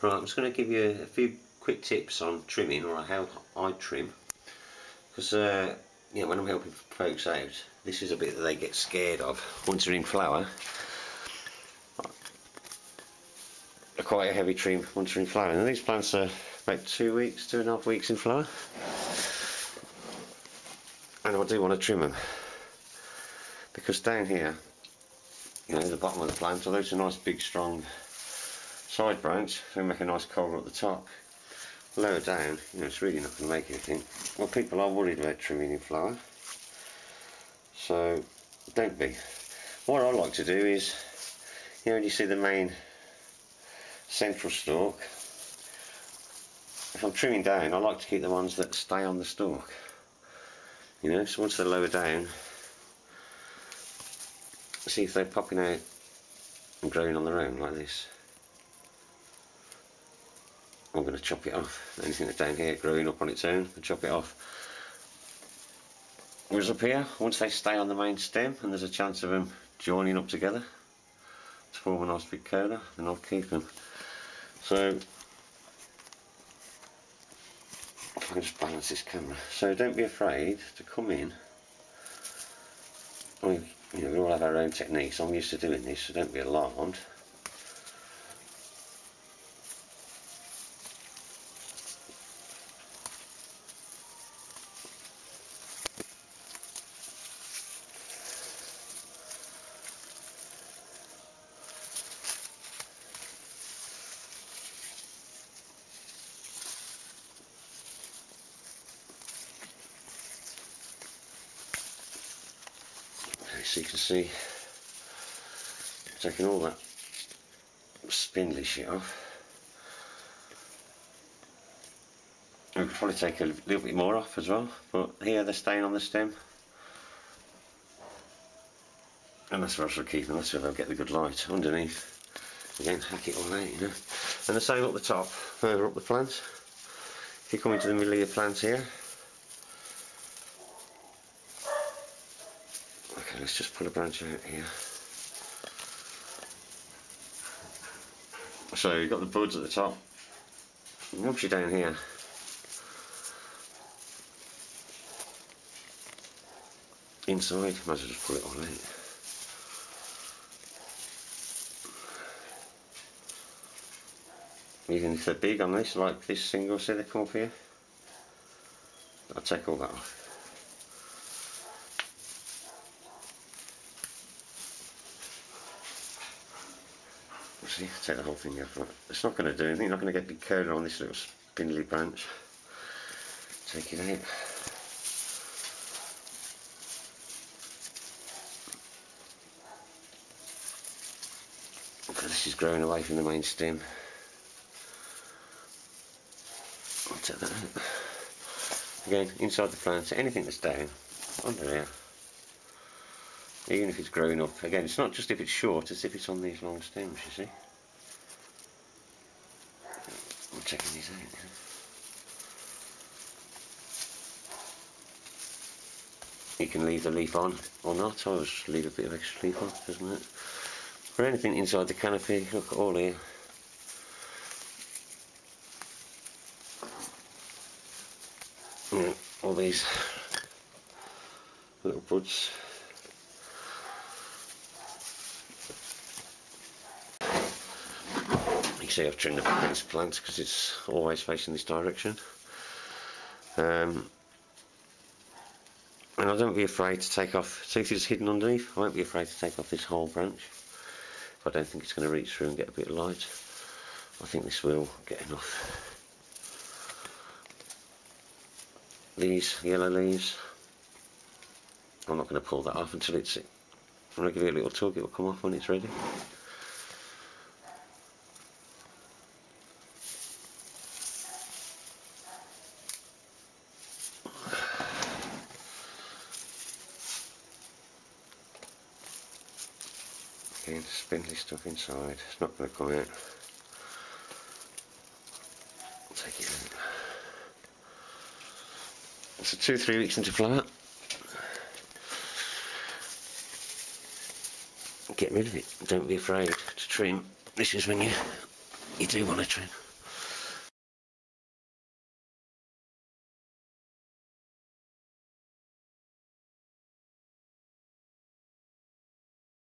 Right, I'm just going to give you a few quick tips on trimming or how I trim. Because uh, you know when I'm helping folks out this is a bit that they get scared of. Once they're in flower quite a heavy trim once they're in flower. And these plants are about two weeks, two and a half weeks in flower. And I do want to trim them because down here you know the bottom of the plant although it's a nice big strong side branch they make a nice cola at the top. Lower down you know it's really not going to make anything. Well people are worried about trimming in flower so don't be. What I like to do is you know when you see the main central stalk if I'm trimming down I like to keep the ones that stay on the stalk. You know so once they're lower down see if they're popping out and growing on their own like this I'm going to chop it off. Anything that's down here growing up on its own I chop it off. Whereas up here once they stay on the main stem and there's a chance of them joining up together to form a nice big cola then I'll keep them so I can just balance this camera. So don't be afraid to come in. You know, we all have our own techniques. I'm used to doing this so don't be alarmed so you can see taking all that spindly shit off. We could probably take a little bit more off as well but here they're staying on the stem. And that's where I should keep them, that's where they'll get the good light underneath. Again hack it all out you know. And the same up the top further up the plant if you come into the middle of your plant here let's just pull a branch out here. So you've got the buds at the top. Once you're down here, inside, might as well just pull it all out. Even if they're big on this, like this single, up here, I'll take all that off. See, take the whole thing off. It's not going to do anything, you're not going to get big cola on this little spindly branch. Take it out. this is growing away from the main stem. I'll take that out. Again, inside the plant, anything that's down, under there even if it's growing up. Again, it's not just if it's short, it's if it's on these long stems, you see. I'm checking these out. You can leave the leaf on or not, oh, I always leave a bit of extra leaf on, doesn't it? For anything inside the canopy, look all here. all these little buds see I've trimmed the this plant because it's always facing this direction. Um, and I don't be afraid to take off see if it's hidden underneath? I won't be afraid to take off this whole branch. I don't think it's going to reach through and get a bit of light I think this will get enough. These yellow leaves I'm not going to pull that off until it's I'm going to give it a little tug it will come off when it's ready spindly stuff inside. It's not going to come out. Take it out. So two, three weeks into flower. Get rid of it. Don't be afraid to trim. This is when you you do want to trim.